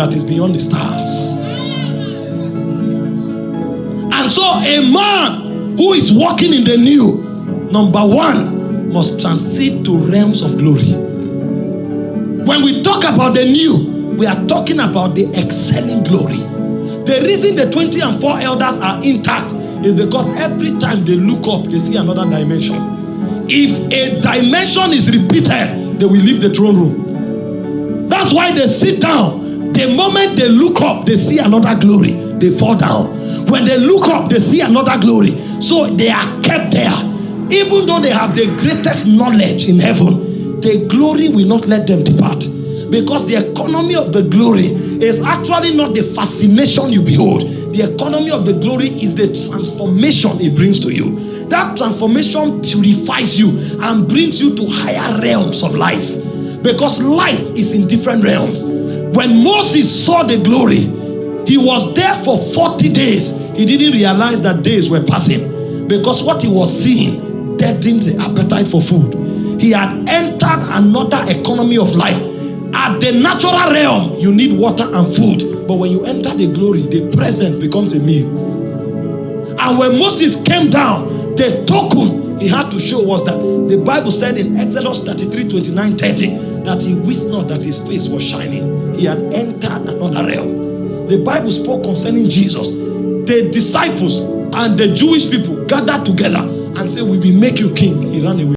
that is beyond the stars. And so, a man who is walking in the new, number one, must transit to realms of glory. When we talk about the new, we are talking about the excelling glory. The reason the 20 and 4 elders are intact is because every time they look up, they see another dimension. If a dimension is repeated, they will leave the throne room. That's why they sit down. The moment they look up, they see another glory. They fall down. When they look up, they see another glory. So they are kept there. Even though they have the greatest knowledge in heaven, the glory will not let them depart. Because the economy of the glory is actually not the fascination you behold. The economy of the glory is the transformation it brings to you. That transformation purifies you and brings you to higher realms of life. Because life is in different realms. When Moses saw the glory, he was there for 40 days. He didn't realize that days were passing because what he was seeing deadened the appetite for food. He had entered another economy of life. At the natural realm, you need water and food. But when you enter the glory, the presence becomes a meal. And when Moses came down, the token he had to show was that the Bible said in Exodus 33 29 30 that he wished not that his face was shining. He had entered another realm. The Bible spoke concerning Jesus. The disciples and the Jewish people gathered together and said, We will make you king. He ran away.